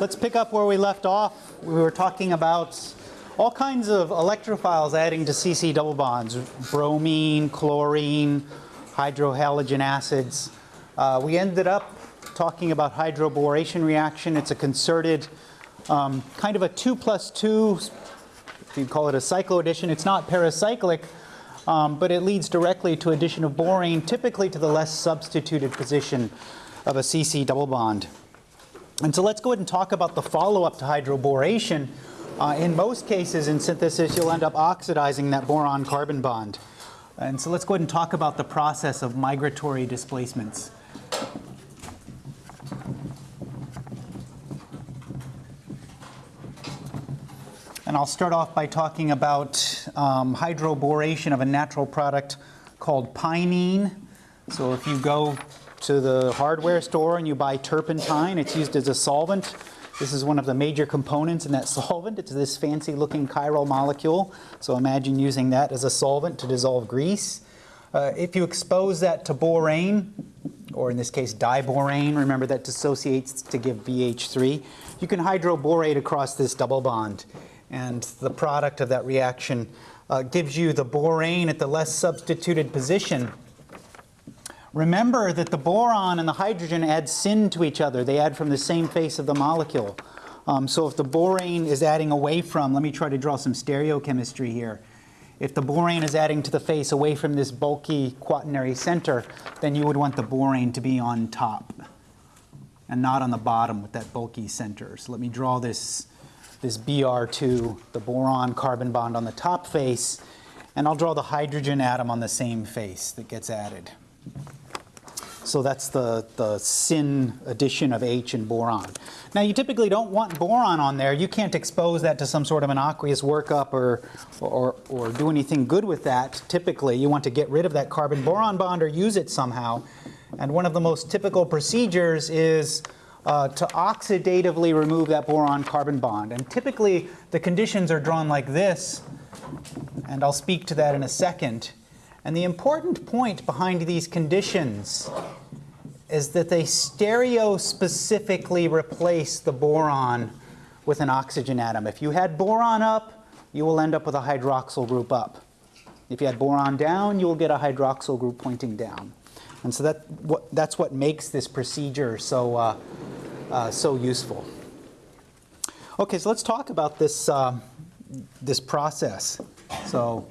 let's pick up where we left off. We were talking about all kinds of electrophiles adding to CC double bonds, bromine, chlorine, hydrohalogen acids. Uh, we ended up talking about hydroboration reaction. It's a concerted um, kind of a 2 plus 2, if you call it a cycloaddition. It's not pericyclic, um, but it leads directly to addition of borane, typically to the less substituted position of a CC double bond. And so let's go ahead and talk about the follow-up to hydroboration. Uh, in most cases in synthesis, you'll end up oxidizing that boron-carbon bond. And so let's go ahead and talk about the process of migratory displacements. And I'll start off by talking about um, hydroboration of a natural product called pinene. So if you go to the hardware store and you buy turpentine, it's used as a solvent. This is one of the major components in that solvent. It's this fancy looking chiral molecule. So imagine using that as a solvent to dissolve grease. Uh, if you expose that to borane, or in this case diborane, remember that dissociates to give BH3, you can hydroborate across this double bond. And the product of that reaction uh, gives you the borane at the less substituted position. Remember that the boron and the hydrogen add syn to each other. They add from the same face of the molecule. Um, so if the borane is adding away from, let me try to draw some stereochemistry here. If the borane is adding to the face away from this bulky quaternary center, then you would want the borane to be on top and not on the bottom with that bulky center. So let me draw this this Br2, the boron carbon bond on the top face, and I'll draw the hydrogen atom on the same face that gets added. So that's the, the syn addition of H and boron. Now you typically don't want boron on there. You can't expose that to some sort of an aqueous workup or, or, or do anything good with that. Typically you want to get rid of that carbon boron bond or use it somehow. And one of the most typical procedures is uh, to oxidatively remove that boron-carbon bond. And typically, the conditions are drawn like this, and I'll speak to that in a second. And the important point behind these conditions is that they stereospecifically replace the boron with an oxygen atom. If you had boron up, you will end up with a hydroxyl group up. If you had boron down, you will get a hydroxyl group pointing down. And so that, what, that's what makes this procedure so, uh, uh, so useful. Okay, so let's talk about this, uh, this process so,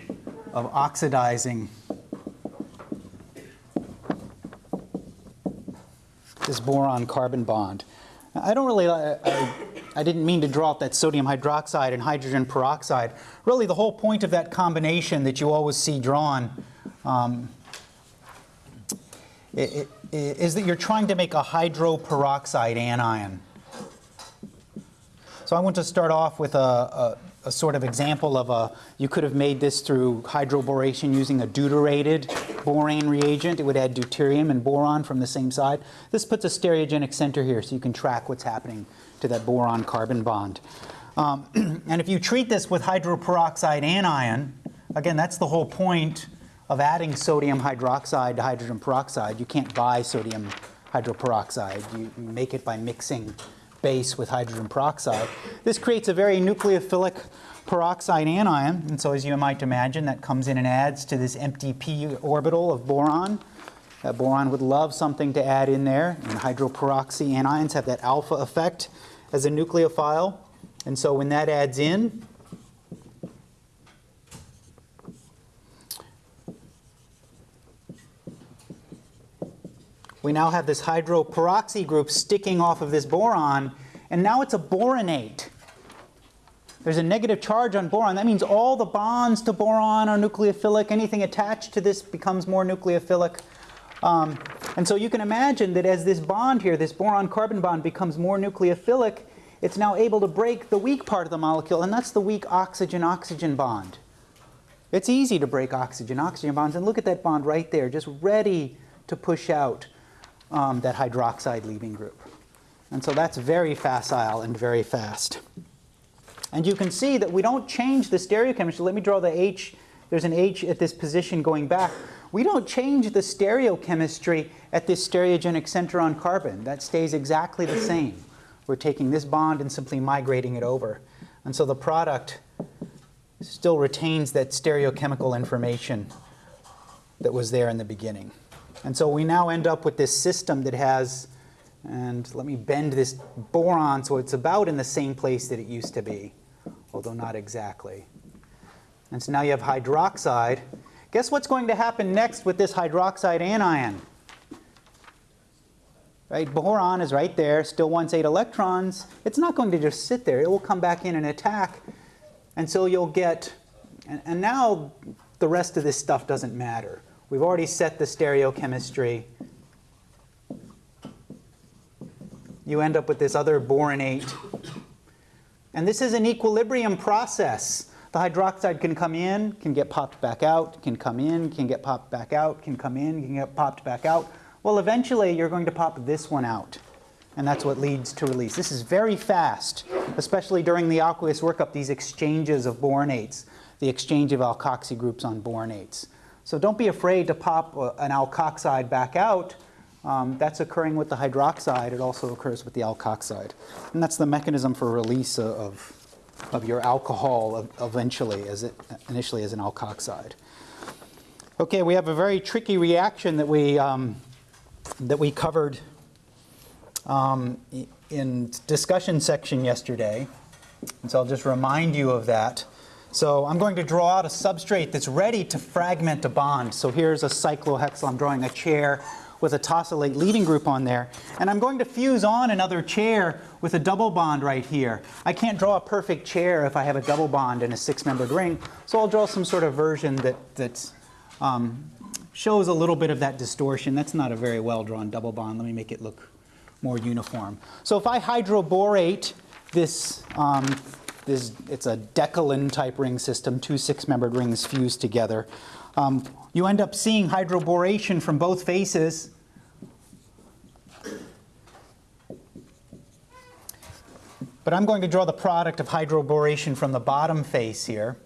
of oxidizing this boron-carbon bond. I don't really, I, I, I, didn't mean to draw out that sodium hydroxide and hydrogen peroxide. Really the whole point of that combination that you always see drawn um, that you're trying to make a hydroperoxide anion. So I want to start off with a, a, a, sort of example of a, you could have made this through hydroboration using a deuterated borane reagent. It would add deuterium and boron from the same side. This puts a stereogenic center here so you can track what's happening to that boron-carbon bond. Um, and if you treat this with hydroperoxide anion, again, that's the whole point of adding sodium hydroxide to hydrogen peroxide. You can't buy sodium hydroperoxide. You make it by mixing base with hydrogen peroxide. This creates a very nucleophilic peroxide anion, and so as you might imagine, that comes in and adds to this empty p orbital of boron. That boron would love something to add in there, and hydroperoxy anions have that alpha effect as a nucleophile. And so when that adds in, we now have this hydroperoxy group sticking off of this boron, and now it's a boronate. There's a negative charge on boron. That means all the bonds to boron are nucleophilic. Anything attached to this becomes more nucleophilic. Um, and so you can imagine that as this bond here, this boron-carbon bond becomes more nucleophilic, it's now able to break the weak part of the molecule, and that's the weak oxygen-oxygen bond. It's easy to break oxygen-oxygen bonds, and look at that bond right there, just ready to push out um, that hydroxide leaving group. And so that's very facile and very fast. And you can see that we don't change the stereochemistry. Let me draw the H. There's an H at this position going back. We don't change the stereochemistry at this stereogenic center on carbon. That stays exactly the same. We're taking this bond and simply migrating it over. And so the product still retains that stereochemical information that was there in the beginning. And so we now end up with this system that has, and let me bend this boron so it's about in the same place that it used to be, although not exactly. And so now you have hydroxide. Guess what's going to happen next with this hydroxide anion? Right, boron is right there, still wants eight electrons. It's not going to just sit there. It will come back in and attack. And so you'll get, and, and now the rest of this stuff doesn't matter. We've already set the stereochemistry. You end up with this other boronate. And this is an equilibrium process. The hydroxide can come in, can get popped back out, can come in, can get popped back out, can come in, can get popped back out. Well, eventually you're going to pop this one out. And that's what leads to release. This is very fast, especially during the aqueous workup, these exchanges of boronates, the exchange of alkoxy groups on boronates. So don't be afraid to pop uh, an alkoxide back out. Um, that's occurring with the hydroxide. It also occurs with the alkoxide. And that's the mechanism for release of, of your alcohol eventually, as it, initially as an alkoxide. Okay, we have a very tricky reaction that we, um, that we covered um, in discussion section yesterday. And so I'll just remind you of that. So I'm going to draw out a substrate that's ready to fragment a bond. So here's a cyclohexyl. I'm drawing a chair with a tosylate leaving group on there. And I'm going to fuse on another chair with a double bond right here. I can't draw a perfect chair if I have a double bond in a six-membered ring. So I'll draw some sort of version that that um, shows a little bit of that distortion. That's not a very well-drawn double bond. Let me make it look more uniform. So if I hydroborate this um, this, it's a decalin type ring system, two six-membered rings fused together. Um, you end up seeing hydroboration from both faces. But I'm going to draw the product of hydroboration from the bottom face here.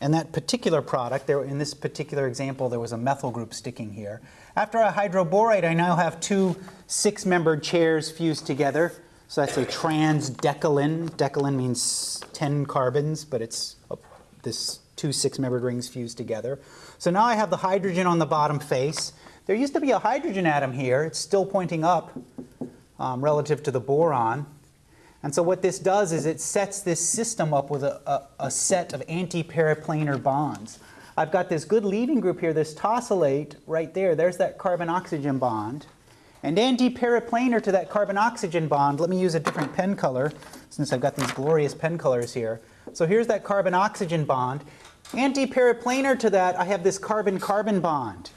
And that particular product, there, in this particular example, there was a methyl group sticking here. After I hydroborate, I now have two six-membered chairs fused together. So that's a transdecalin. Decalin means 10 carbons, but it's this two six-membered rings fused together. So now I have the hydrogen on the bottom face. There used to be a hydrogen atom here. It's still pointing up um, relative to the boron. And so what this does is it sets this system up with a, a, a set of anti-periplanar bonds. I've got this good leaving group here, this tosylate right there. There's that carbon-oxygen bond. And anti-periplanar to that carbon-oxygen bond, let me use a different pen color since I've got these glorious pen colors here. So here's that carbon-oxygen bond. Anti-periplanar to that, I have this carbon-carbon bond.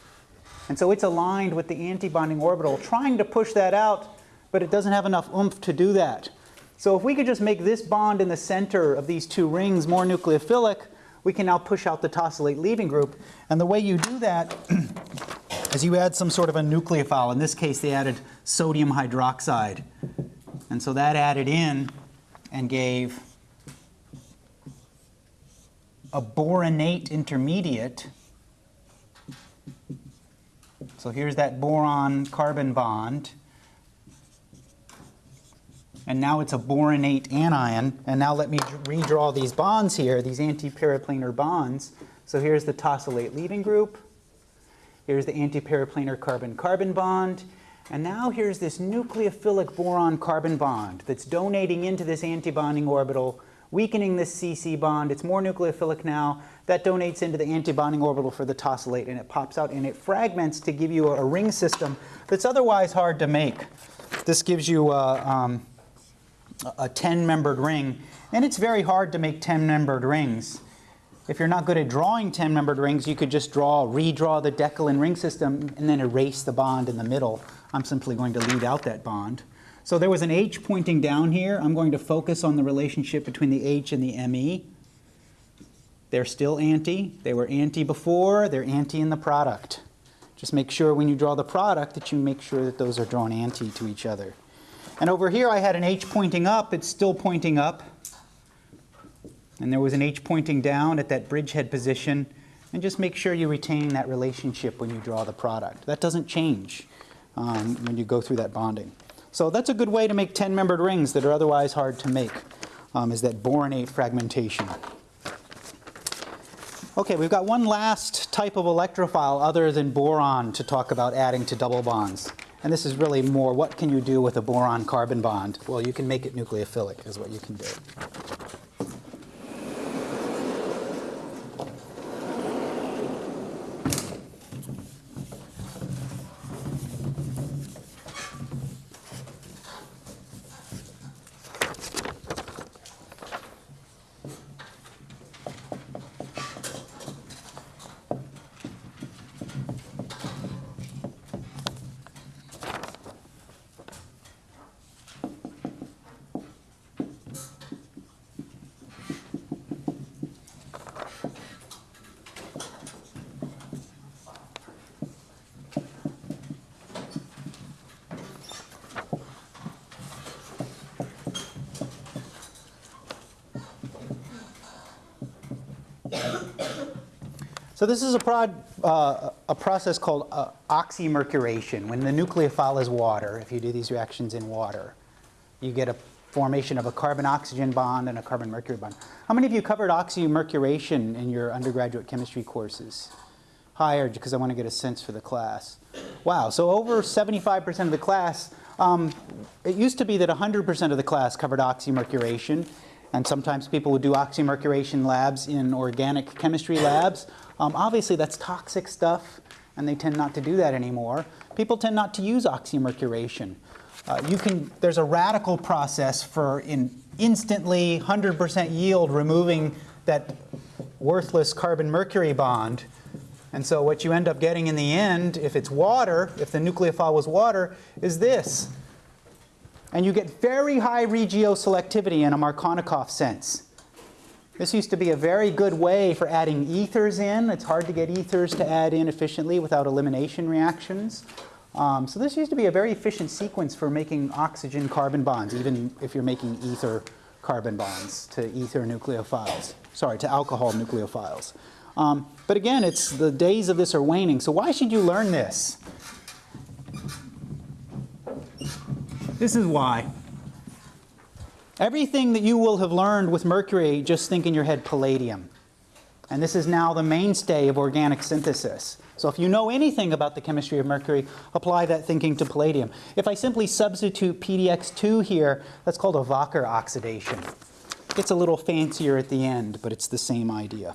And so it's aligned with the antibonding orbital, trying to push that out, but it doesn't have enough oomph to do that. So if we could just make this bond in the center of these two rings more nucleophilic, we can now push out the tosylate leaving group. And the way you do that is you add some sort of a nucleophile. In this case, they added sodium hydroxide. And so that added in and gave a boronate intermediate. So here's that boron carbon bond. And now it's a boronate anion. And now let me redraw these bonds here, these anti-periplanar bonds. So here's the tosylate leaving group. Here's the antiperiplanar carbon-carbon bond. And now here's this nucleophilic boron-carbon bond that's donating into this antibonding orbital, weakening this CC bond. It's more nucleophilic now. That donates into the antibonding orbital for the tosylate, and it pops out and it fragments to give you a, a ring system that's otherwise hard to make. This gives you a, um, a 10-membered ring, and it's very hard to make 10-membered rings. If you're not good at drawing 10-membered rings, you could just draw, redraw the Decalin ring system and then erase the bond in the middle. I'm simply going to leave out that bond. So there was an H pointing down here. I'm going to focus on the relationship between the H and the ME. They're still anti. They were anti before. They're anti in the product. Just make sure when you draw the product that you make sure that those are drawn anti to each other. And over here I had an H pointing up. It's still pointing up and there was an H pointing down at that bridgehead position, and just make sure you retain that relationship when you draw the product. That doesn't change um, when you go through that bonding. So that's a good way to make 10-membered rings that are otherwise hard to make, um, is that boronate fragmentation. Okay, we've got one last type of electrophile other than boron to talk about adding to double bonds. And this is really more, what can you do with a boron-carbon bond? Well, you can make it nucleophilic is what you can do. So this is a, prod, uh, a process called uh, oxymercuration. When the nucleophile is water, if you do these reactions in water, you get a formation of a carbon-oxygen bond and a carbon-mercury bond. How many of you covered oxymercuration in your undergraduate chemistry courses? Higher, because I want to get a sense for the class. Wow, so over 75% of the class, um, it used to be that 100% of the class covered oxymercuration, and sometimes people would do oxymercuration labs in organic chemistry labs. Um, obviously, that's toxic stuff, and they tend not to do that anymore. People tend not to use oxymercuration. Uh, you can, there's a radical process for in instantly 100% yield removing that worthless carbon-mercury bond. And so what you end up getting in the end, if it's water, if the nucleophile was water, is this. And you get very high regioselectivity in a Markovnikov sense. This used to be a very good way for adding ethers in. It's hard to get ethers to add in efficiently without elimination reactions. Um, so this used to be a very efficient sequence for making oxygen-carbon bonds, even if you're making ether carbon bonds to ether nucleophiles. Sorry, to alcohol nucleophiles. Um, but again, it's the days of this are waning. So why should you learn this? This is why. Everything that you will have learned with mercury, just think in your head palladium. And this is now the mainstay of organic synthesis. So if you know anything about the chemistry of mercury, apply that thinking to palladium. If I simply substitute PDX2 here, that's called a Wacker oxidation. It's a little fancier at the end, but it's the same idea.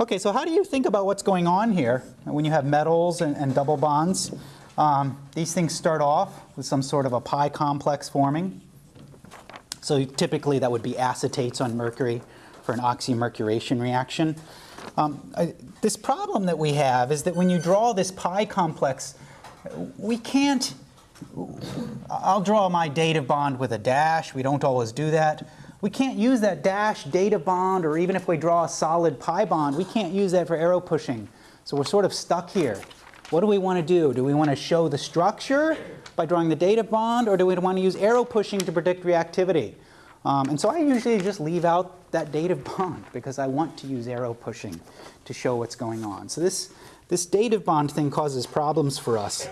Okay, so how do you think about what's going on here when you have metals and, and double bonds? Um, these things start off with some sort of a pi complex forming. So typically that would be acetates on mercury for an oxymercuration reaction. Um, I, this problem that we have is that when you draw this pi complex, we can't, I'll draw my dative bond with a dash. We don't always do that. We can't use that dash dative bond, or even if we draw a solid pi bond, we can't use that for arrow pushing. So we're sort of stuck here. What do we want to do? Do we want to show the structure by drawing the dative bond, or do we want to use arrow pushing to predict reactivity? Um, and so I usually just leave out that dative bond because I want to use arrow pushing to show what's going on. So this, this dative bond thing causes problems for us.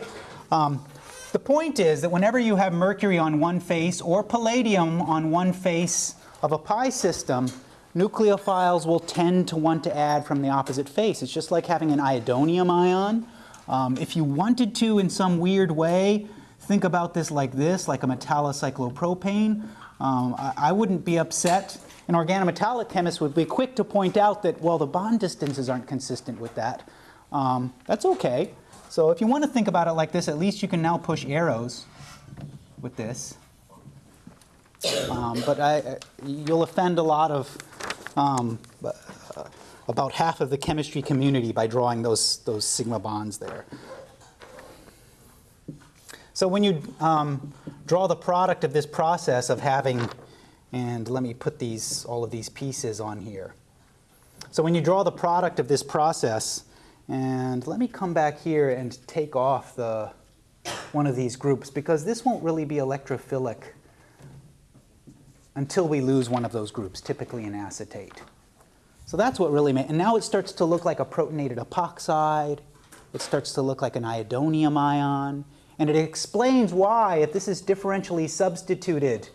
Um, the point is that whenever you have mercury on one face or palladium on one face of a pi system, nucleophiles will tend to want to add from the opposite face. It's just like having an iodonium ion. Um, if you wanted to, in some weird way, think about this like this, like a metallocyclopropane. Um, I, I, wouldn't be upset. An organometallic chemist would be quick to point out that, well, the bond distances aren't consistent with that. Um, that's okay. So if you want to think about it like this, at least you can now push arrows with this. Um, but I, you'll offend a lot of, um, about half of the chemistry community by drawing those, those sigma bonds there. So when you um, draw the product of this process of having, and let me put these, all of these pieces on here. So when you draw the product of this process, and let me come back here and take off the, one of these groups because this won't really be electrophilic until we lose one of those groups, typically an acetate. So that's what really made, and now it starts to look like a protonated epoxide. It starts to look like an iodonium ion. And it explains why, if this is differentially substituted,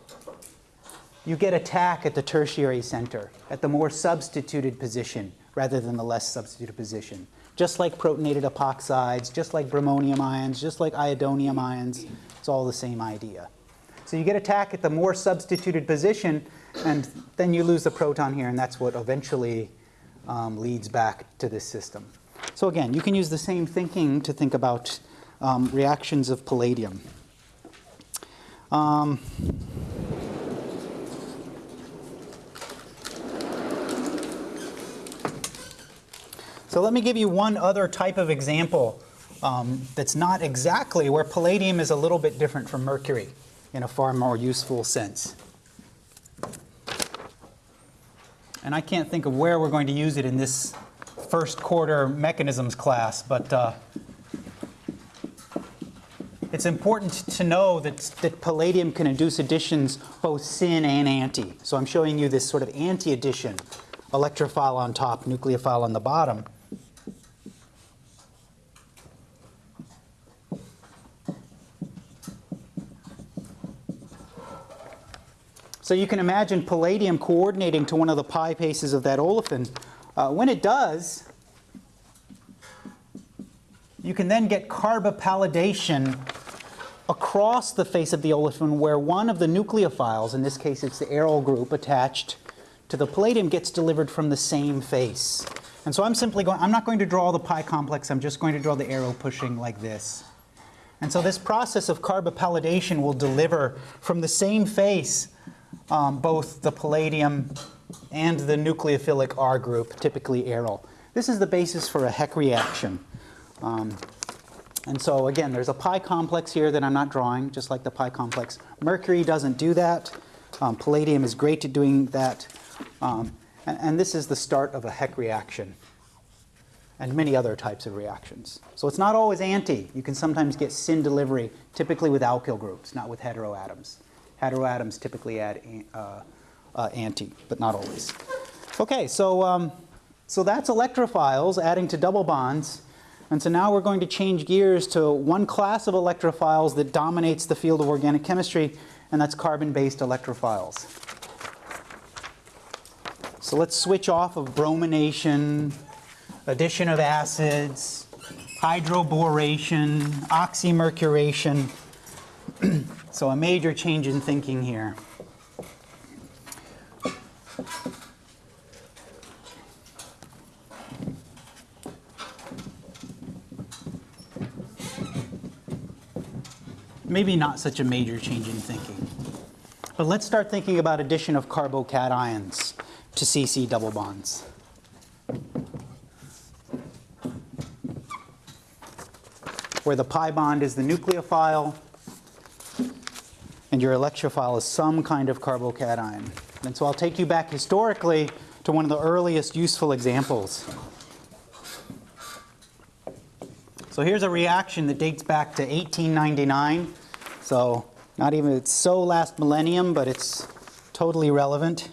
you get attack at the tertiary center, at the more substituted position rather than the less substituted position. Just like protonated epoxides, just like bromonium ions, just like iodonium ions, it's all the same idea. So you get attack at the more substituted position, and then you lose the proton here, and that's what eventually um, leads back to this system. So again, you can use the same thinking to think about um, reactions of palladium. Um, so let me give you one other type of example um, that's not exactly where palladium is a little bit different from mercury in a far more useful sense. And I can't think of where we're going to use it in this first quarter mechanisms class, but uh, it's important to know that, that palladium can induce additions both syn and anti. So I'm showing you this sort of anti-addition, electrophile on top, nucleophile on the bottom. So you can imagine palladium coordinating to one of the pi bases of that olefin. Uh, when it does, you can then get carbopalladation across the face of the olefin where one of the nucleophiles, in this case it's the aryl group attached to the palladium, gets delivered from the same face. And so I'm simply going, I'm not going to draw the pi complex, I'm just going to draw the arrow pushing like this. And so this process of carbopalladation will deliver from the same face um, both the palladium and the nucleophilic R group, typically aryl. This is the basis for a Heck reaction. Um, and so again, there's a pi complex here that I'm not drawing, just like the pi complex. Mercury doesn't do that. Um, palladium is great at doing that. Um, and, and this is the start of a Heck reaction and many other types of reactions. So it's not always anti. You can sometimes get syn delivery, typically with alkyl groups, not with heteroatoms. Heteroatoms typically add uh, uh, anti, but not always. Okay, so, um, so that's electrophiles adding to double bonds. And so now we're going to change gears to one class of electrophiles that dominates the field of organic chemistry, and that's carbon-based electrophiles. So let's switch off of bromination, addition of acids, hydroboration, oxymercuration. So a major change in thinking here. Maybe not such a major change in thinking. But let's start thinking about addition of carbocations to CC double bonds. Where the pi bond is the nucleophile, and your electrophile is some kind of carbocation. And so I'll take you back historically to one of the earliest useful examples. So here's a reaction that dates back to 1899. So not even, it's so last millennium, but it's totally relevant.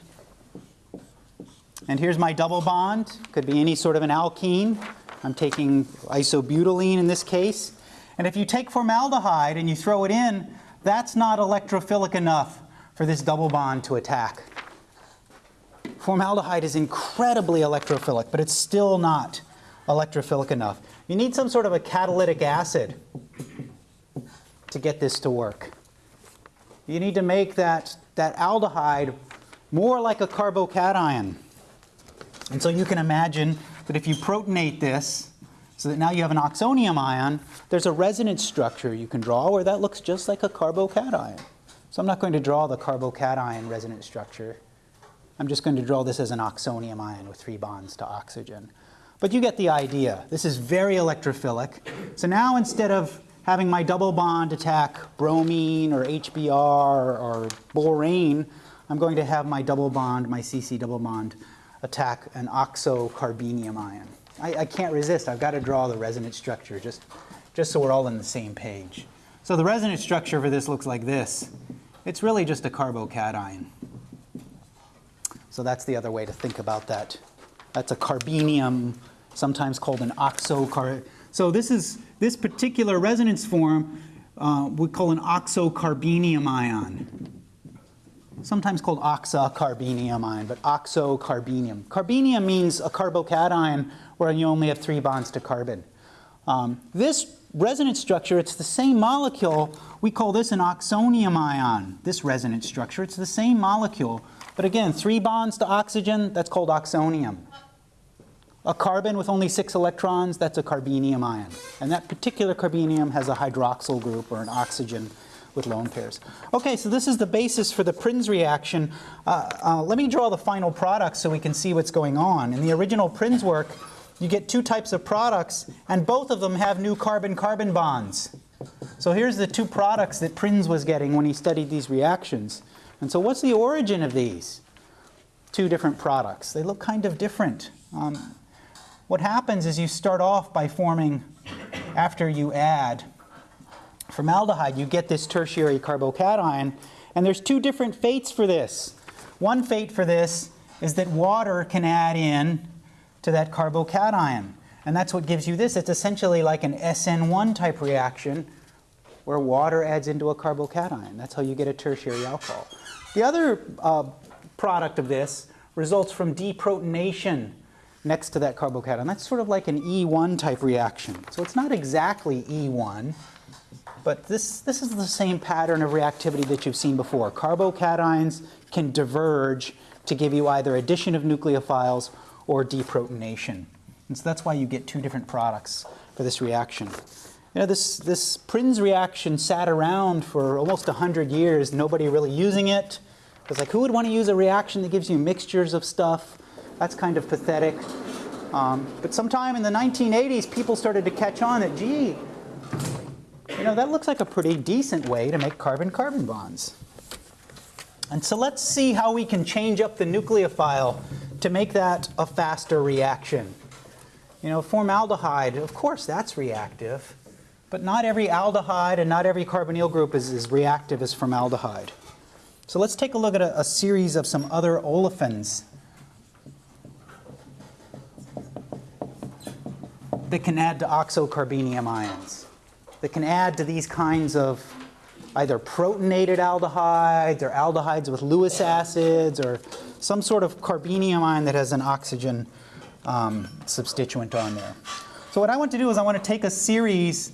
And here's my double bond. Could be any sort of an alkene. I'm taking isobutylene in this case. And if you take formaldehyde and you throw it in, that's not electrophilic enough for this double bond to attack. Formaldehyde is incredibly electrophilic, but it's still not electrophilic enough. You need some sort of a catalytic acid to get this to work. You need to make that, that aldehyde more like a carbocation. And so you can imagine that if you protonate this, so that now you have an oxonium ion, there's a resonance structure you can draw where that looks just like a carbocation. So I'm not going to draw the carbocation resonance structure. I'm just going to draw this as an oxonium ion with three bonds to oxygen. But you get the idea. This is very electrophilic. So now instead of having my double bond attack bromine or HBr or, or borane, I'm going to have my double bond, my CC double bond, attack an oxocarbenium ion. I, I can't resist. I've got to draw the resonance structure just, just so we're all on the same page. So the resonance structure for this looks like this. It's really just a carbocation. So that's the other way to think about that. That's a carbenium, sometimes called an oxocar. So this is this particular resonance form uh, we call an oxocarbenium ion. Sometimes called oxocarbenium ion, but oxocarbenium. Carbenium means a carbocation where you only have three bonds to carbon. Um, this resonance structure, it's the same molecule. We call this an oxonium ion, this resonance structure. It's the same molecule. But again, three bonds to oxygen, that's called oxonium. A carbon with only six electrons, that's a carbenium ion. And that particular carbenium has a hydroxyl group or an oxygen with lone pairs. Okay, so this is the basis for the Prins reaction. Uh, uh, let me draw the final product so we can see what's going on. In the original Prins work, you get two types of products, and both of them have new carbon-carbon bonds. So here's the two products that Prins was getting when he studied these reactions. And so what's the origin of these two different products? They look kind of different. Um, what happens is you start off by forming, after you add formaldehyde, you get this tertiary carbocation, and there's two different fates for this. One fate for this is that water can add in to that carbocation, and that's what gives you this. It's essentially like an SN1 type reaction where water adds into a carbocation. That's how you get a tertiary alcohol. The other uh, product of this results from deprotonation next to that carbocation. That's sort of like an E1 type reaction. So it's not exactly E1, but this, this is the same pattern of reactivity that you've seen before. Carbocations can diverge to give you either addition of nucleophiles or deprotonation. And so that's why you get two different products for this reaction. You know, this, this Prins reaction sat around for almost 100 years, nobody really using it. It's like, who would want to use a reaction that gives you mixtures of stuff? That's kind of pathetic. Um, but sometime in the 1980s, people started to catch on that, gee, you know, that looks like a pretty decent way to make carbon-carbon bonds. And so let's see how we can change up the nucleophile to make that a faster reaction. You know, formaldehyde, of course, that's reactive. But not every aldehyde and not every carbonyl group is as reactive as formaldehyde. So let's take a look at a, a series of some other olefins that can add to oxocarbenium ions, that can add to these kinds of either protonated aldehydes or aldehydes with Lewis acids or some sort of carbenium ion that has an oxygen um, substituent on there. So what I want to do is I want to take a series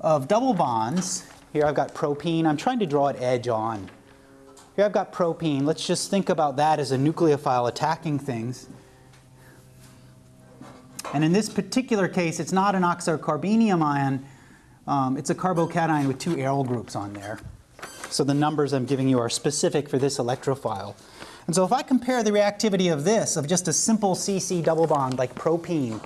of double bonds. Here I've got propene. I'm trying to draw an edge on. Here I've got propene. Let's just think about that as a nucleophile attacking things. And in this particular case, it's not an oxocarbenium ion. Um, it's a carbocation with two aryl groups on there. So the numbers I'm giving you are specific for this electrophile. And so if I compare the reactivity of this, of just a simple CC double bond like propene,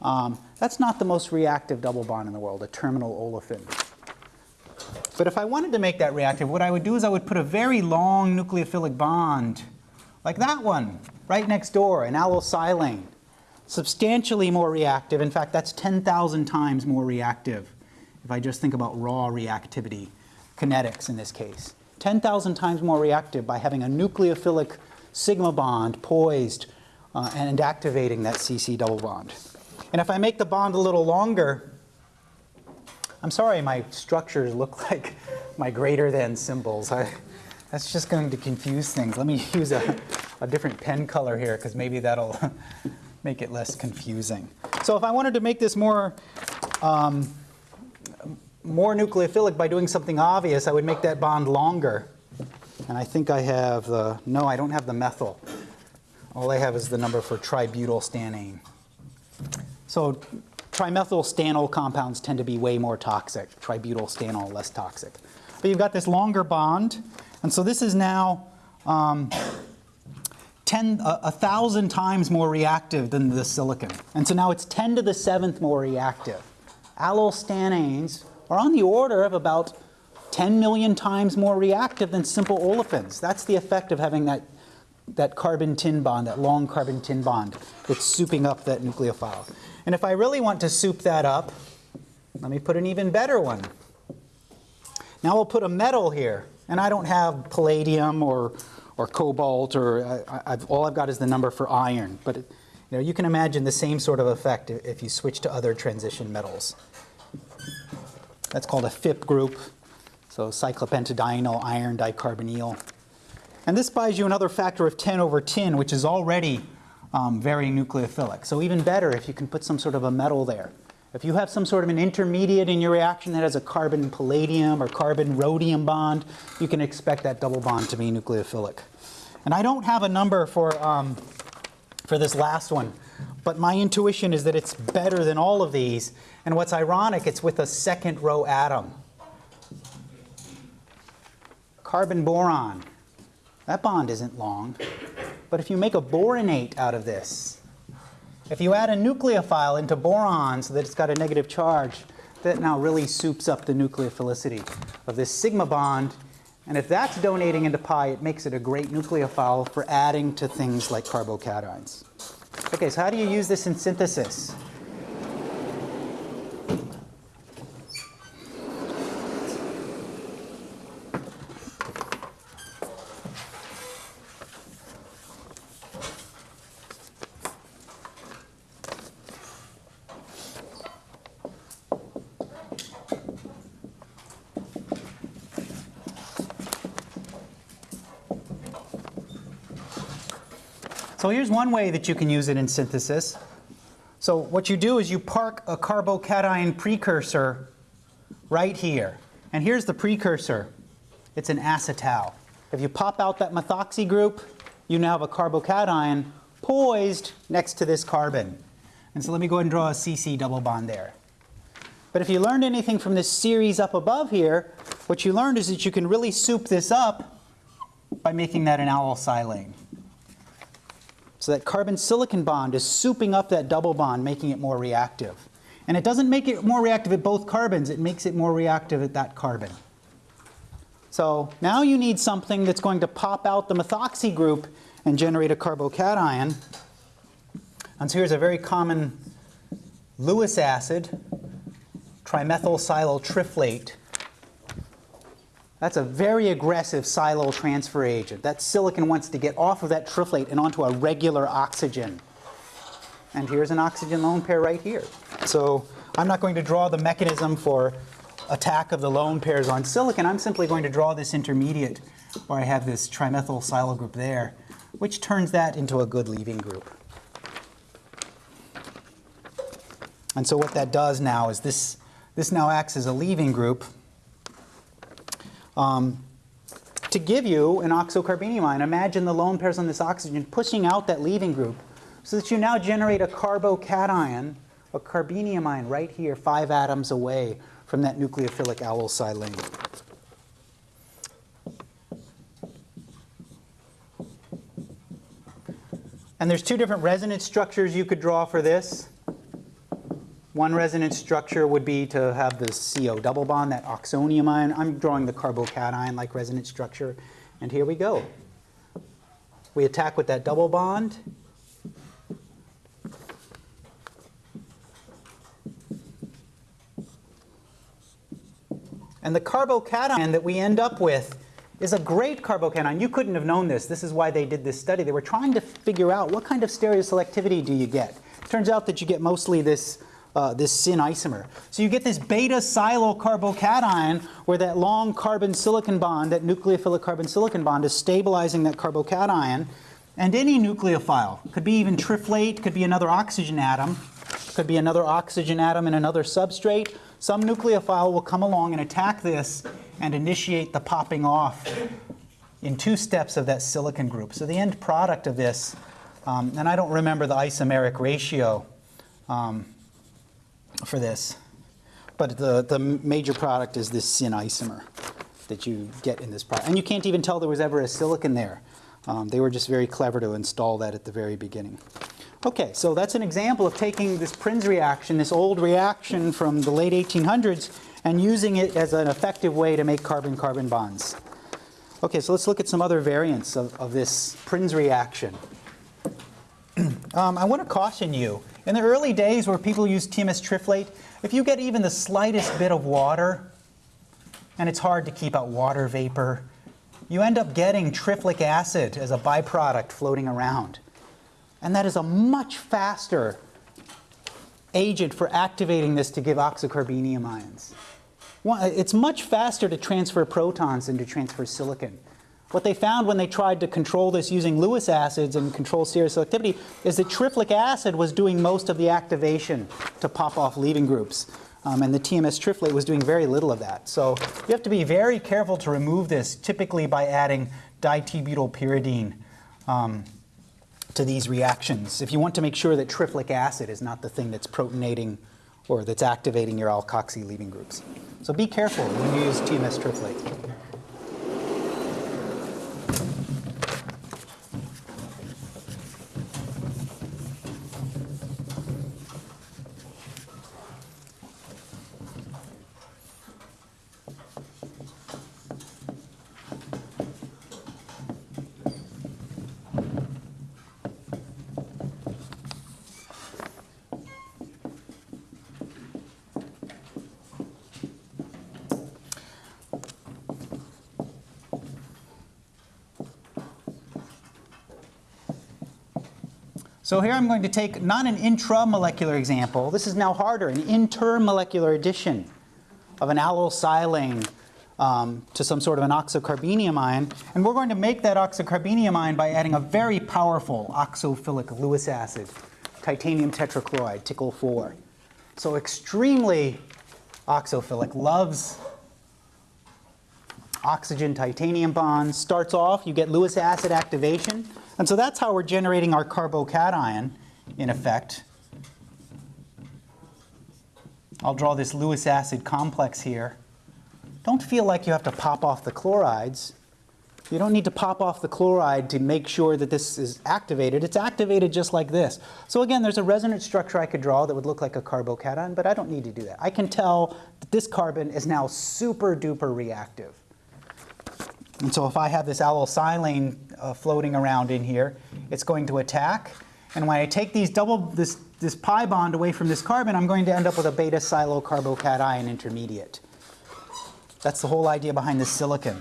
um, that's not the most reactive double bond in the world, a terminal olefin. But if I wanted to make that reactive, what I would do is I would put a very long nucleophilic bond, like that one, right next door, an allylsilane substantially more reactive. In fact, that's 10,000 times more reactive if I just think about raw reactivity, kinetics in this case. 10,000 times more reactive by having a nucleophilic sigma bond poised uh, and activating that CC double bond. And if I make the bond a little longer, I'm sorry my structures look like my greater than symbols. I, that's just going to confuse things. Let me use a, a different pen color here because maybe that'll make it less confusing. So if I wanted to make this more, um, more nucleophilic by doing something obvious, I would make that bond longer. And I think I have the, no, I don't have the methyl. All I have is the number for tributylstannane. So trimethylstannyl compounds tend to be way more toxic. Tributylstannyl less toxic. But you've got this longer bond. And so this is now um, 10, a, thousand times more reactive than the silicon. And so now it's 10 to the seventh more reactive. Allylstannanes are on the order of about 10 million times more reactive than simple olefins. That's the effect of having that, that carbon-tin bond, that long carbon-tin bond that's souping up that nucleophile. And if I really want to soup that up, let me put an even better one. Now we'll put a metal here, and I don't have palladium or or cobalt, or I, I've, all I've got is the number for iron. But it, you know, you can imagine the same sort of effect if you switch to other transition metals. That's called a Fp group, so cyclopentadienyl iron dicarbonyl. And this buys you another factor of 10 over tin, which is already um, very nucleophilic. So even better if you can put some sort of a metal there. If you have some sort of an intermediate in your reaction that has a carbon palladium or carbon rhodium bond, you can expect that double bond to be nucleophilic. And I don't have a number for, um, for this last one, but my intuition is that it's better than all of these. And what's ironic, it's with a second row atom. Carbon boron. That bond isn't long. But if you make a boronate out of this, if you add a nucleophile into boron so that it's got a negative charge, that now really soups up the nucleophilicity of this sigma bond. And if that's donating into pi, it makes it a great nucleophile for adding to things like carbocations. Okay, so how do you use this in synthesis? So here's one way that you can use it in synthesis. So what you do is you park a carbocation precursor right here. And here's the precursor. It's an acetal. If you pop out that methoxy group, you now have a carbocation poised next to this carbon. And so let me go ahead and draw a CC double bond there. But if you learned anything from this series up above here, what you learned is that you can really soup this up by making that an allyl so that carbon-silicon bond is souping up that double bond, making it more reactive. And it doesn't make it more reactive at both carbons, it makes it more reactive at that carbon. So now you need something that's going to pop out the methoxy group and generate a carbocation. And so here's a very common Lewis acid, trimethyl triflate that's a very aggressive silyl transfer agent. That silicon wants to get off of that triflate and onto a regular oxygen. And here's an oxygen lone pair right here. So I'm not going to draw the mechanism for attack of the lone pairs on silicon. I'm simply going to draw this intermediate where I have this trimethyl silyl group there, which turns that into a good leaving group. And so what that does now is this, this now acts as a leaving group um, to give you an oxocarbenium ion, imagine the lone pairs on this oxygen pushing out that leaving group so that you now generate a carbocation, a carbenium ion right here, five atoms away from that nucleophilic allylsilane. And there's two different resonance structures you could draw for this. One resonance structure would be to have the CO double bond, that oxonium ion. I'm drawing the carbocation-like resonance structure. And here we go. We attack with that double bond. And the carbocation that we end up with is a great carbocation. You couldn't have known this. This is why they did this study. They were trying to figure out what kind of stereoselectivity do you get. Turns out that you get mostly this uh, this syn isomer. So you get this beta silyl where that long carbon silicon bond, that nucleophilic carbon silicon bond is stabilizing that carbocation. And any nucleophile, could be even triflate, could be another oxygen atom, could be another oxygen atom in another substrate. Some nucleophile will come along and attack this and initiate the popping off in two steps of that silicon group. So the end product of this, um, and I don't remember the isomeric ratio, um, for this. But the, the major product is this syn isomer that you get in this product. And you can't even tell there was ever a silicon there. Um, they were just very clever to install that at the very beginning. Okay, so that's an example of taking this Prins reaction, this old reaction from the late 1800s, and using it as an effective way to make carbon-carbon bonds. Okay, so let's look at some other variants of, of this Prins reaction. um, I want to caution you in the early days where people used TMS triflate, if you get even the slightest bit of water, and it's hard to keep out water vapor, you end up getting triflic acid as a byproduct floating around. And that is a much faster agent for activating this to give oxocarbenium ions. it's much faster to transfer protons than to transfer silicon. What they found when they tried to control this using Lewis acids and control stereoselectivity is that triflic acid was doing most of the activation to pop off leaving groups. Um, and the TMS triflate was doing very little of that. So you have to be very careful to remove this, typically by adding di-t-butylpyridine um, to these reactions. If you want to make sure that triflic acid is not the thing that's protonating or that's activating your alkoxy leaving groups. So be careful when you use TMS triflate. So here I'm going to take not an intramolecular example, this is now harder, an intermolecular addition of an allylsilane um, to some sort of an oxocarbenium ion. And we're going to make that oxocarbenium ion by adding a very powerful oxophilic Lewis acid, titanium tetrachloride, TiCl 4. So extremely oxophilic, loves oxygen titanium bond, Starts off, you get Lewis acid activation. And so that's how we're generating our carbocation, in effect. I'll draw this Lewis acid complex here. Don't feel like you have to pop off the chlorides. You don't need to pop off the chloride to make sure that this is activated. It's activated just like this. So again, there's a resonance structure I could draw that would look like a carbocation, but I don't need to do that. I can tell that this carbon is now super duper reactive. And so if I have this allylsilane uh, floating around in here, it's going to attack. And when I take these double, this, this pi bond away from this carbon, I'm going to end up with a beta silyl carbocation intermediate. That's the whole idea behind the silicon.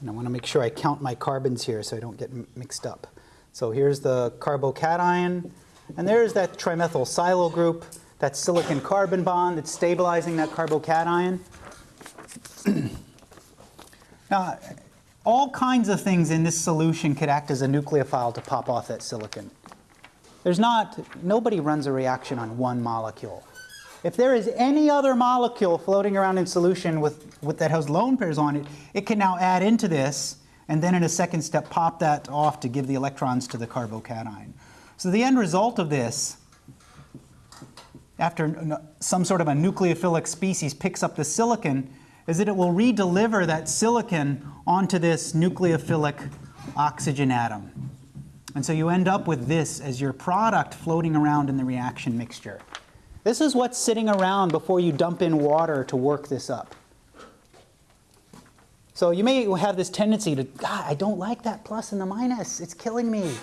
And I want to make sure I count my carbons here so I don't get mixed up. So here's the carbocation, and there's that trimethyl silyl group, that silicon carbon bond that's stabilizing that carbocation. now, all kinds of things in this solution could act as a nucleophile to pop off that silicon. There's not, nobody runs a reaction on one molecule. If there is any other molecule floating around in solution with, with that has lone pairs on it, it can now add into this and then in a second step pop that off to give the electrons to the carbocation. So the end result of this, after some sort of a nucleophilic species picks up the silicon, is that it will redeliver that silicon onto this nucleophilic oxygen atom. And so you end up with this as your product floating around in the reaction mixture. This is what's sitting around before you dump in water to work this up. So you may have this tendency to, God, I don't like that plus and the minus. It's killing me.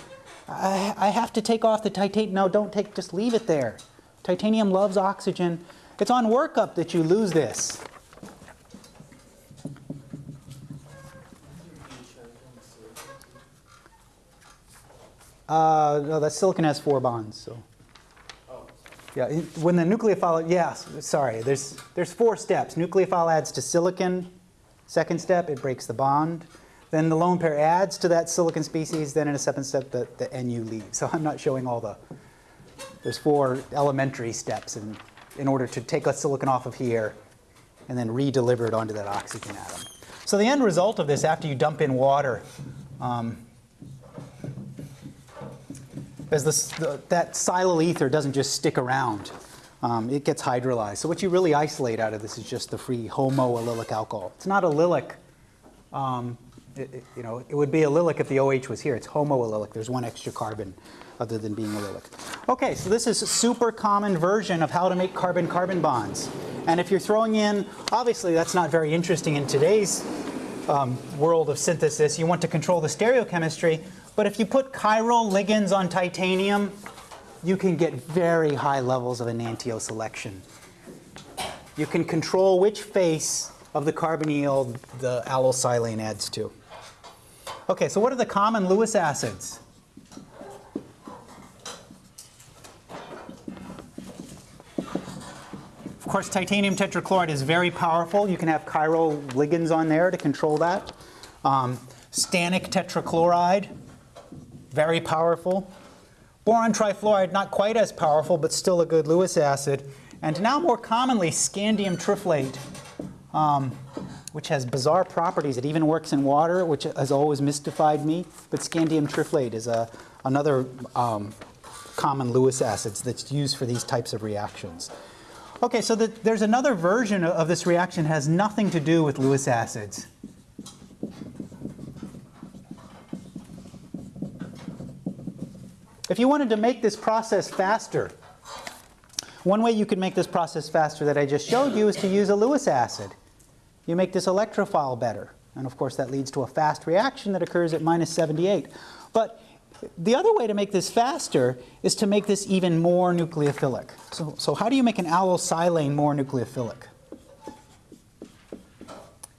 I, I have to take off the titanium. No, don't take, just leave it there. Titanium loves oxygen. It's on workup that you lose this. Uh, no, that silicon has four bonds, so. Yeah, when the nucleophile, yes, sorry, there's, there's four steps. Nucleophile adds to silicon. Second step, it breaks the bond. Then the lone pair adds to that silicon species. Then in a seventh step, the, the NU leaves. So I'm not showing all the, there's four elementary steps in, in order to take a silicon off of here and then re-deliver it onto that oxygen atom. So the end result of this, after you dump in water, um, this, the, that silyl ether doesn't just stick around. Um, it gets hydrolyzed. So what you really isolate out of this is just the free homoallylic alcohol. It's not allylic. Um, it, it, you know, it would be allylic if the OH was here. It's homoallylic. There's one extra carbon other than being allylic. Okay, so this is a super common version of how to make carbon-carbon bonds. And if you're throwing in, obviously that's not very interesting in today's um, world of synthesis. You want to control the stereochemistry. But if you put chiral ligands on titanium, you can get very high levels of enantioselection. You can control which face of the carbonyl the allylsilane adds to. Okay, so what are the common Lewis acids? Of course, titanium tetrachloride is very powerful. You can have chiral ligands on there to control that. Um, stannic tetrachloride, very powerful. Boron trifluoride, not quite as powerful, but still a good Lewis acid. And now more commonly, scandium triflate, um, which has bizarre properties. It even works in water, which has always mystified me. But scandium triflate is a, another um, common Lewis acids that's used for these types of reactions. Okay, so the, there's another version of this reaction has nothing to do with Lewis acids. If you wanted to make this process faster, one way you could make this process faster that I just showed you is to use a Lewis acid. You make this electrophile better. And of course that leads to a fast reaction that occurs at minus 78. But the other way to make this faster is to make this even more nucleophilic. So, so how do you make an allylsilane more nucleophilic?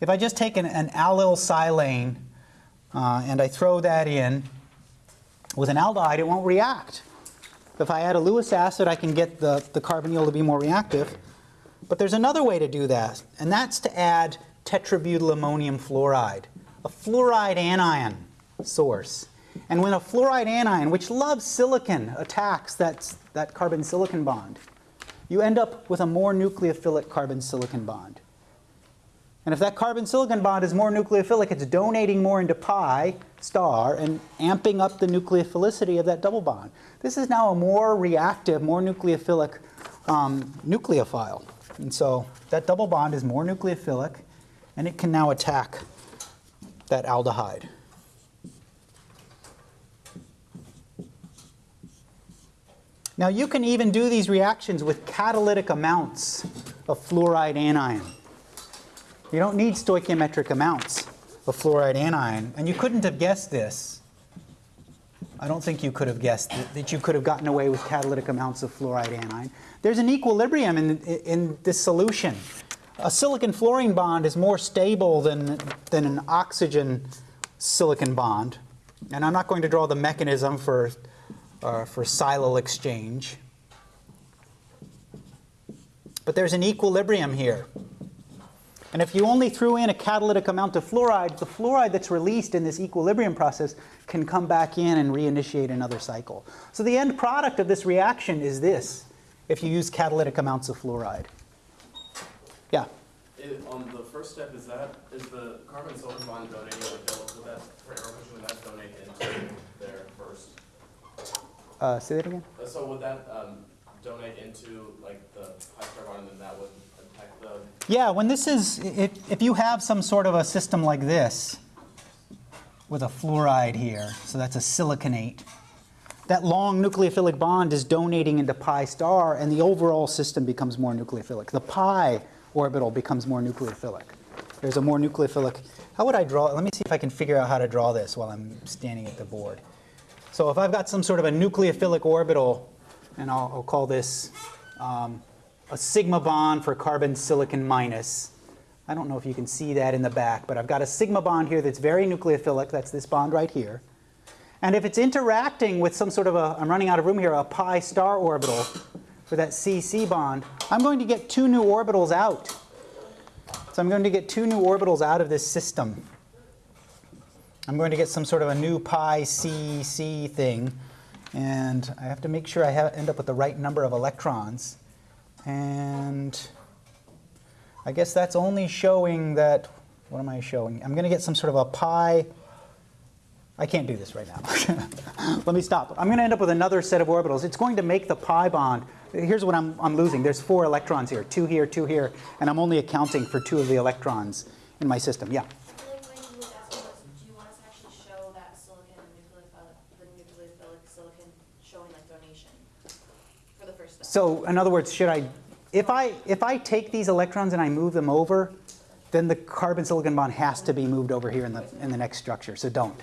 If I just take an, an allylsilane uh, and I throw that in, with an aldehyde, it won't react. If I add a Lewis acid, I can get the, the carbonyl to be more reactive. But there's another way to do that, and that's to add tetrabutyl ammonium fluoride, a fluoride anion source. And when a fluoride anion, which loves silicon, attacks that, that carbon-silicon bond, you end up with a more nucleophilic carbon-silicon bond. And if that carbon-silicon bond is more nucleophilic, it's donating more into pi star and amping up the nucleophilicity of that double bond. This is now a more reactive, more nucleophilic um, nucleophile. And so that double bond is more nucleophilic, and it can now attack that aldehyde. Now you can even do these reactions with catalytic amounts of fluoride anion. You don't need stoichiometric amounts of fluoride anion, and you couldn't have guessed this. I don't think you could have guessed that you could have gotten away with catalytic amounts of fluoride anion. There's an equilibrium in, in this solution. A silicon fluorine bond is more stable than, than an oxygen silicon bond. And I'm not going to draw the mechanism for uh, for silyl exchange. But there's an equilibrium here. And if you only threw in a catalytic amount of fluoride, the fluoride that's released in this equilibrium process can come back in and reinitiate another cycle. So the end product of this reaction is this, if you use catalytic amounts of fluoride. Yeah? It, on the first step, is that, is the carbon silicon bond donating, like, would that, would that donate into there first? Uh, say that again? So would that um, donate into like the high carbon and then that would Yeah, when this is, if, if you have some sort of a system like this with a fluoride here, so that's a siliconate, that long nucleophilic bond is donating into pi star and the overall system becomes more nucleophilic. The pi orbital becomes more nucleophilic. There's a more nucleophilic, how would I draw, let me see if I can figure out how to draw this while I'm standing at the board. So if I've got some sort of a nucleophilic orbital, and I'll, I'll call this um, a sigma bond for carbon silicon minus. I don't know if you can see that in the back, but I've got a sigma bond here that's very nucleophilic. That's this bond right here. And if it's interacting with some sort of a, I'm running out of room here, a pi star orbital for that CC bond, I'm going to get two new orbitals out. So I'm going to get two new orbitals out of this system. I'm going to get some sort of a new pi c c thing. And I have to make sure I have, end up with the right number of electrons. And I guess that's only showing that, what am I showing? I'm going to get some sort of a pi. I can't do this right now. Let me stop. I'm going to end up with another set of orbitals. It's going to make the pi bond. Here's what I'm, I'm losing. There's four electrons here, two here, two here, and I'm only accounting for two of the electrons in my system. Yeah? So in other words, should I, if I, if I take these electrons and I move them over, then the carbon silicon bond has to be moved over here in the, in the next structure, so don't.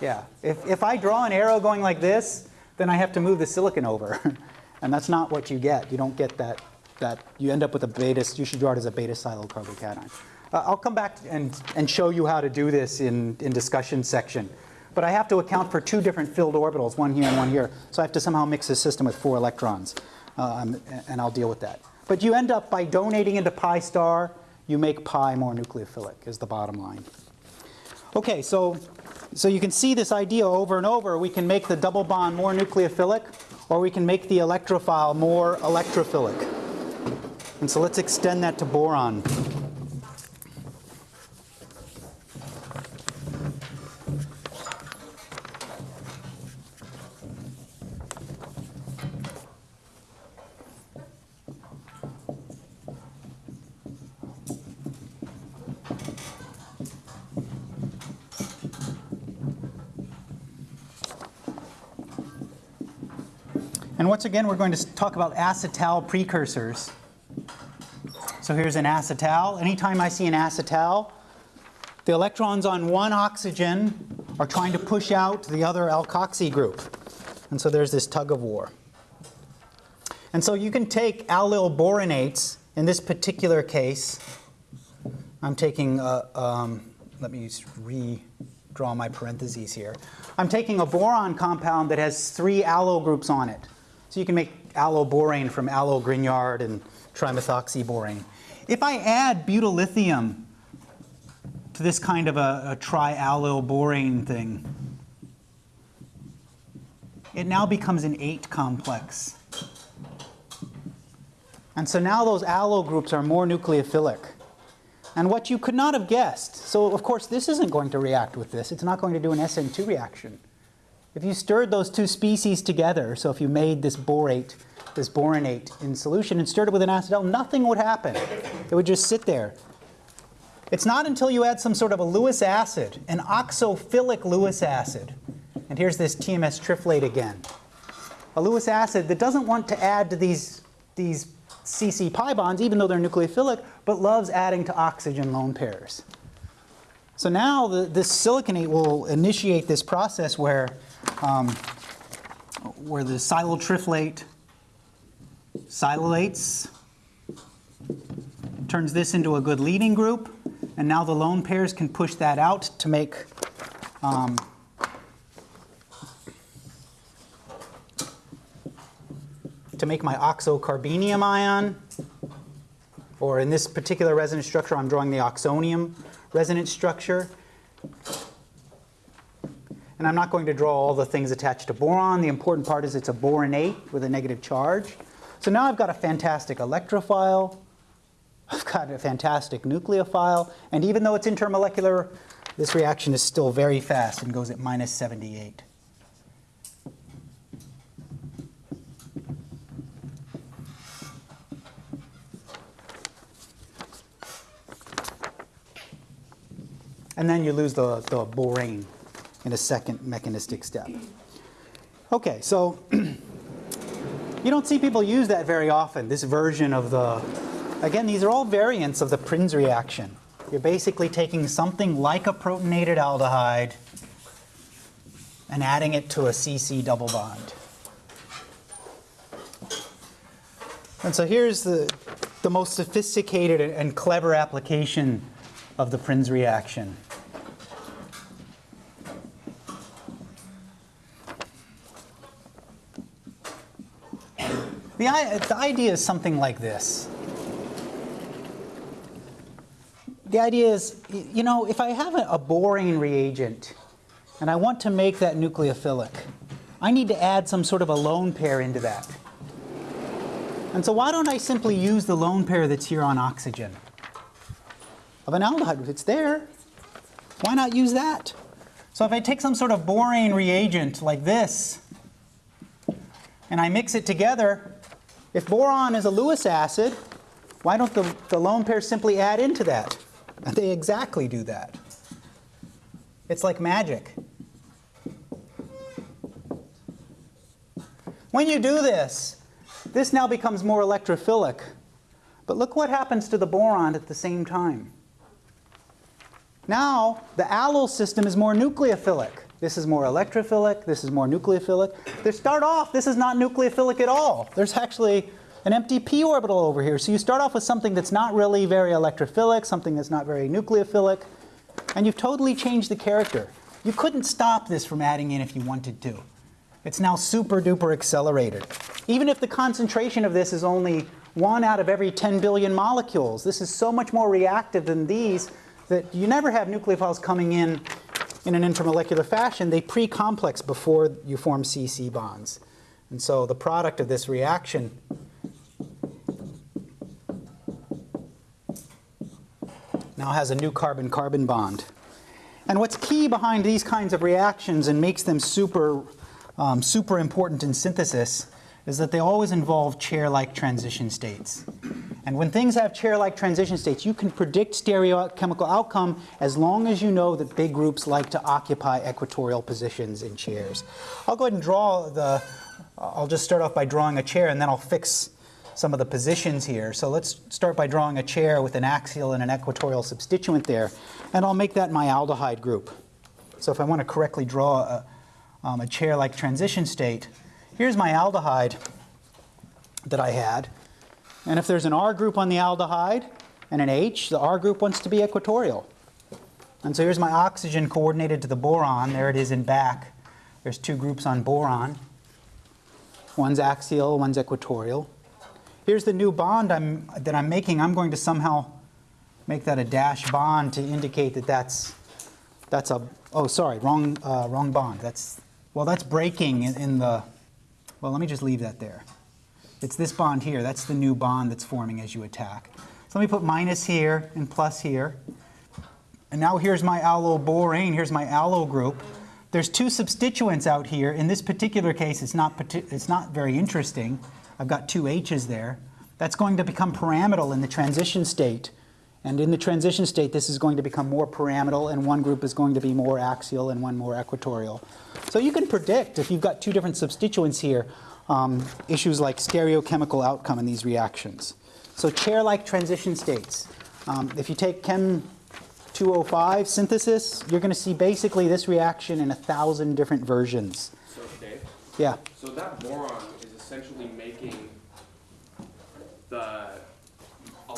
Yeah, if, if I draw an arrow going like this, then I have to move the silicon over. and that's not what you get. You don't get that, that you end up with a beta, you should draw it as a beta silyl carbocation. Uh, I'll come back and, and show you how to do this in, in discussion section. But I have to account for two different filled orbitals, one here and one here. So I have to somehow mix the system with four electrons, um, and I'll deal with that. But you end up by donating into pi star, you make pi more nucleophilic is the bottom line. Okay, so, so you can see this idea over and over. We can make the double bond more nucleophilic, or we can make the electrophile more electrophilic. And so let's extend that to boron. And once again, we're going to talk about acetal precursors. So here's an acetal. Anytime I see an acetal, the electrons on one oxygen are trying to push out the other alkoxy group. And so there's this tug of war. And so you can take allyl boronates, in this particular case, I'm taking, a, um, let me redraw my parentheses here. I'm taking a boron compound that has three allyl groups on it. So you can make allylborane from allyl-Grignard and trimethoxyborane. If I add butyllithium to this kind of a, a triallylborane thing, it now becomes an ate complex. And so now those allo groups are more nucleophilic. And what you could not have guessed, so of course this isn't going to react with this. It's not going to do an SN2 reaction. If you stirred those two species together, so if you made this borate, this boronate in solution and stirred it with an acetal, nothing would happen. It would just sit there. It's not until you add some sort of a Lewis acid, an oxophilic Lewis acid, and here's this TMS triflate again, a Lewis acid that doesn't want to add to these, these CC pi bonds, even though they're nucleophilic, but loves adding to oxygen lone pairs. So now the, this siliconate will initiate this process where um, where the silyl triflate silylates, turns this into a good leaving group, and now the lone pairs can push that out to make um, to make my oxocarbenium ion, or in this particular resonance structure, I'm drawing the oxonium resonance structure. And I'm not going to draw all the things attached to boron. The important part is it's a boronate with a negative charge. So now I've got a fantastic electrophile. I've got a fantastic nucleophile. And even though it's intermolecular, this reaction is still very fast and goes at minus 78. And then you lose the, the borane in a second mechanistic step. Okay, so you don't see people use that very often, this version of the, again, these are all variants of the Prins reaction. You're basically taking something like a protonated aldehyde and adding it to a CC double bond. And so here's the, the most sophisticated and clever application of the Prins reaction. The, the idea is something like this. The idea is, you know, if I have a, borane reagent and I want to make that nucleophilic, I need to add some sort of a lone pair into that. And so why don't I simply use the lone pair that's here on oxygen? Of an aldehyde, if it's there, why not use that? So if I take some sort of borane reagent like this, and I mix it together, if boron is a Lewis acid, why don't the, the lone pairs simply add into that? And they exactly do that. It's like magic. When you do this, this now becomes more electrophilic. But look what happens to the boron at the same time. Now, the allyl system is more nucleophilic. This is more electrophilic, this is more nucleophilic. They start off, this is not nucleophilic at all. There's actually an empty p orbital over here. So you start off with something that's not really very electrophilic, something that's not very nucleophilic, and you've totally changed the character. You couldn't stop this from adding in if you wanted to. It's now super duper accelerated. Even if the concentration of this is only one out of every 10 billion molecules, this is so much more reactive than these that you never have nucleophiles coming in in an intermolecular fashion. They pre-complex before you form CC bonds. And so the product of this reaction now has a new carbon-carbon bond. And what's key behind these kinds of reactions and makes them super, um, super important in synthesis is that they always involve chair-like transition states. And when things have chair-like transition states, you can predict stereochemical outcome as long as you know that big groups like to occupy equatorial positions in chairs. I'll go ahead and draw the, I'll just start off by drawing a chair and then I'll fix some of the positions here. So let's start by drawing a chair with an axial and an equatorial substituent there. And I'll make that my aldehyde group. So if I want to correctly draw a, um, a chair-like transition state, here's my aldehyde that I had. And if there's an R group on the aldehyde and an H, the R group wants to be equatorial. And so here's my oxygen coordinated to the boron. There it is in back. There's two groups on boron. One's axial, one's equatorial. Here's the new bond I'm, that I'm making. I'm going to somehow make that a dash bond to indicate that that's, that's a, oh, sorry, wrong, uh, wrong bond. That's, well, that's breaking in, in the, well, let me just leave that there. It's this bond here. That's the new bond that's forming as you attack. So let me put minus here and plus here. And now here's my allylborane. Here's my allyl group. There's two substituents out here. In this particular case, it's not, it's not very interesting. I've got two H's there. That's going to become pyramidal in the transition state. And in the transition state, this is going to become more pyramidal, and one group is going to be more axial and one more equatorial. So you can predict, if you've got two different substituents here, um, issues like stereochemical outcome in these reactions. So chair-like transition states. Um, if you take Chem 205 synthesis, you're going to see basically this reaction in a thousand different versions. So, Dave, Yeah. so that boron is essentially making the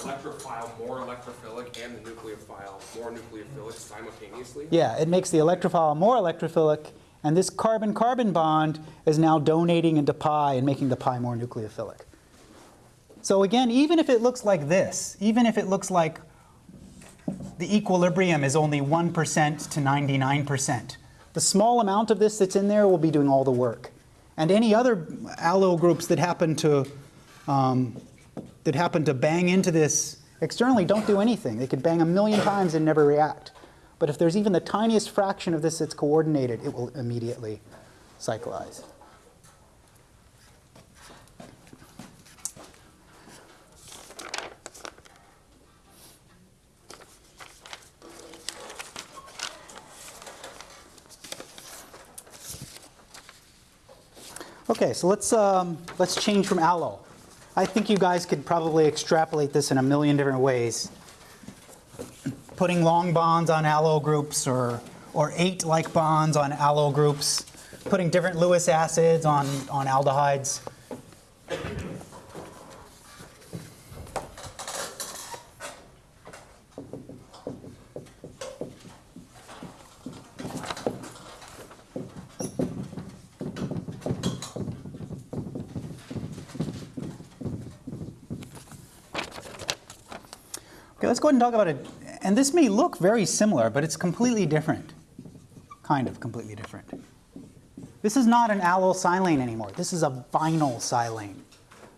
electrophile more electrophilic and the nucleophile more nucleophilic simultaneously? Yeah, it makes the electrophile more electrophilic, and this carbon-carbon bond is now donating into pi and making the pi more nucleophilic. So again, even if it looks like this, even if it looks like the equilibrium is only 1% to 99%, the small amount of this that's in there will be doing all the work. And any other allyl groups that happen to um, that happen to bang into this externally don't do anything. They could bang a million times and never react. But if there's even the tiniest fraction of this that's coordinated, it will immediately cyclize. Okay, so let's, um, let's change from allyl. I think you guys could probably extrapolate this in a million different ways. Putting long bonds on allyl groups or, or ate like bonds on allyl groups. Putting different Lewis acids on, on aldehydes. And talk about it. And this may look very similar, but it's completely different. Kind of completely different. This is not an allyl silane anymore. This is a vinyl silane.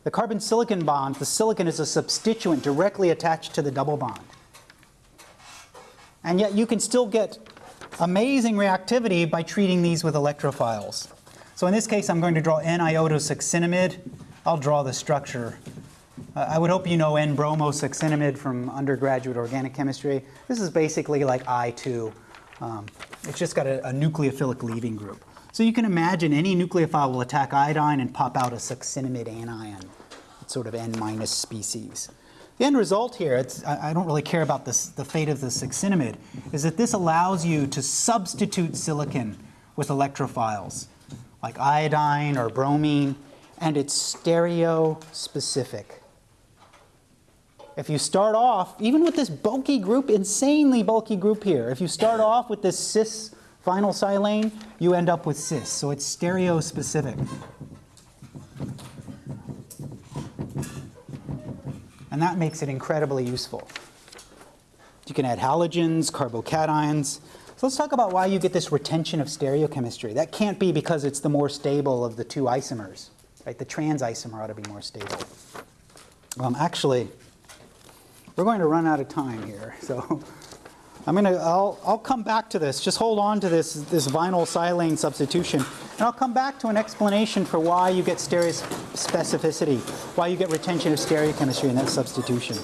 The carbon-silicon bond, the silicon is a substituent directly attached to the double bond. And yet you can still get amazing reactivity by treating these with electrophiles. So in this case, I'm going to draw N-iodosuccinimide. I'll draw the structure uh, I would hope you know N-bromosuccinimide from undergraduate organic chemistry. This is basically like I2. Um, it's just got a, a, nucleophilic leaving group. So you can imagine any nucleophile will attack iodine and pop out a succinimide anion. It's sort of N-minus species. The end result here, I, I, don't really care about this, the fate of the succinimide, is that this allows you to substitute silicon with electrophiles, like iodine or bromine, and it's stereo specific. If you start off, even with this bulky group, insanely bulky group here, if you start off with this cis vinyl silane, you end up with cis, so it's stereo specific. And that makes it incredibly useful. You can add halogens, carbocations. So let's talk about why you get this retention of stereochemistry. That can't be because it's the more stable of the two isomers, right? The trans isomer ought to be more stable. Um, actually, we're going to run out of time here, so I'm gonna, I'll, I'll come back to this. Just hold on to this, this vinyl silane substitution, and I'll come back to an explanation for why you get stereospecificity, why you get retention of stereochemistry in that substitution.